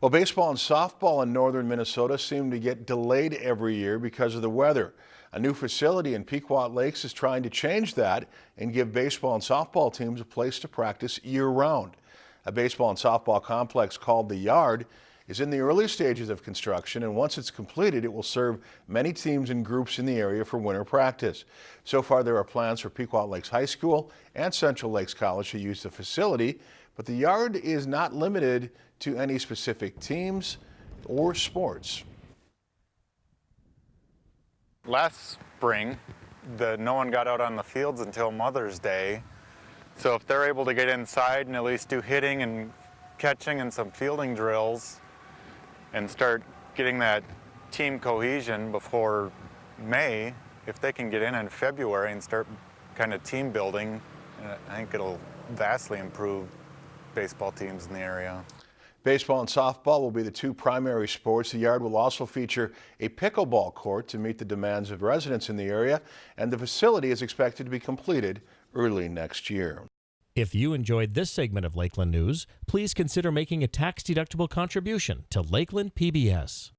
Well, baseball and softball in northern Minnesota seem to get delayed every year because of the weather. A new facility in Pequot Lakes is trying to change that and give baseball and softball teams a place to practice year-round. A baseball and softball complex called The Yard is in the early stages of construction, and once it's completed, it will serve many teams and groups in the area for winter practice. So far, there are plans for Pequot Lakes High School and Central Lakes College to use the facility, but the yard is not limited to any specific teams or sports. Last spring, the, no one got out on the fields until Mother's Day. So if they're able to get inside and at least do hitting and catching and some fielding drills and start getting that team cohesion before May, if they can get in in February and start kind of team building, I think it'll vastly improve baseball teams in the area. Baseball and softball will be the two primary sports. The yard will also feature a pickleball court to meet the demands of residents in the area, and the facility is expected to be completed early next year. If you enjoyed this segment of Lakeland News, please consider making a tax-deductible contribution to Lakeland PBS.